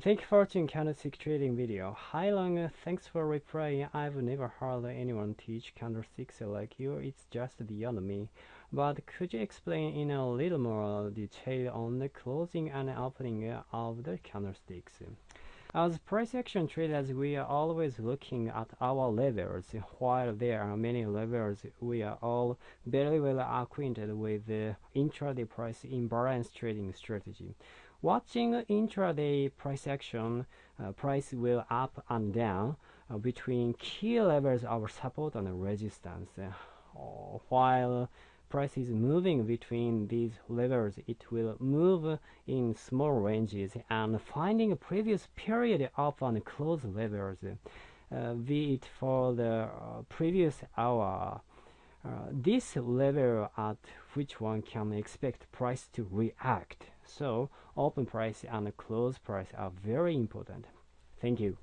Thank you for watching candlestick trading video. Hi Long, thanks for replying. I've never heard anyone teach candlesticks like you. It's just beyond me. But could you explain in a little more detail on the closing and opening of the candlesticks? As price action traders, we are always looking at our levels. While there are many levels, we are all very well acquainted with the intraday price imbalance trading strategy. Watching intraday price action, uh, price will up and down uh, between key levels of support and resistance. Uh, while price is moving between these levels, it will move in small ranges and finding a previous period up and close levels, uh, be it for the uh, previous hour uh, this level at which one can expect price to react. So open price and close price are very important. Thank you.